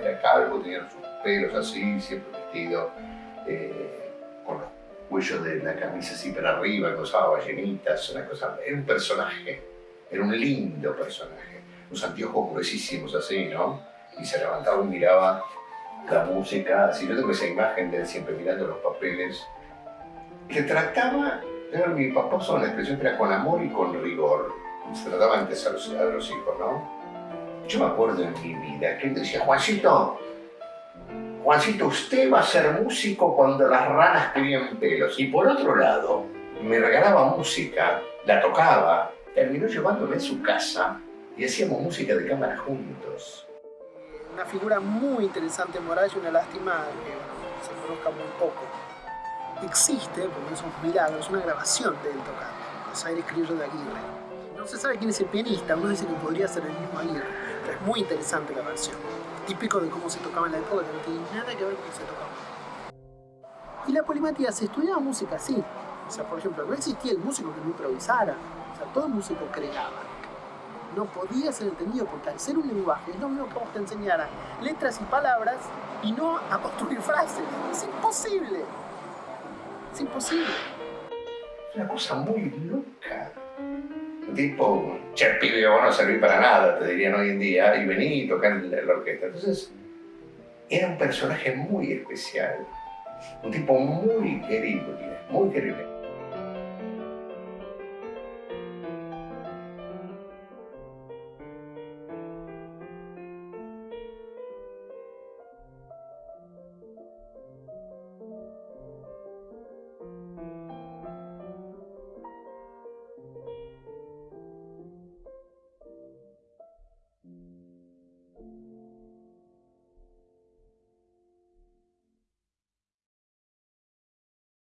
era calvo, tenía sus pelos así, siempre vestido eh, con los cuellos de la camisa así para arriba, usaba ballenitas, una cosa, era un personaje, era un lindo personaje, unos anteojos gruesísimos así, ¿no? Y se levantaba y miraba la música, así yo tengo esa imagen de él siempre mirando los papeles, que trataba, mi papá usaba una expresión que era con amor y con rigor, se trataba antes a los, a los hijos, ¿no? Yo me acuerdo en mi vida que él decía, Juancito, Juancito, usted va a ser músico cuando las ranas tenían pelos. Y por otro lado, me regalaba música, la tocaba, terminó llevándome a su casa y hacíamos música de cámara juntos. Una figura muy interesante moral y una lástima que se conozca muy poco. Existe, porque es un una grabación de él tocando, Los Aires Criollos de Aguirre. No se sabe quién es el pianista, uno dice que podría ser el mismo Aguirre, es muy interesante la versión típico de cómo se tocaba en la época, que no tiene nada que ver con cómo se tocaba. Y la polimatía, se estudiaba música así. O sea, por ejemplo, no existía el músico que no improvisara. O sea, todo músico creaba. No podía ser entendido porque al ser un lenguaje es lo mismo que vos te enseñaran letras y palabras y no a construir frases. Es imposible. Es imposible. Es una cosa muy loca tipo, che, pibe, vos no servís para nada, te dirían hoy en día, y vení y tocá en la orquesta. Entonces, era un personaje muy especial, un tipo muy querible, muy querible.